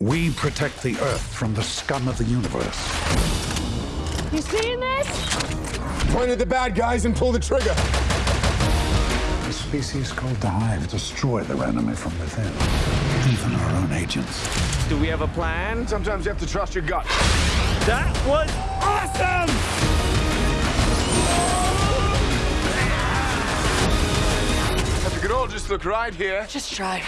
We protect the Earth from the scum of the universe. You seeing this? Point at the bad guys and pull the trigger. A species called the Hive destroy their enemy from within, even our own agents. Do we have a plan? Sometimes you have to trust your gut. That was awesome! If you could all just look right here. Just try.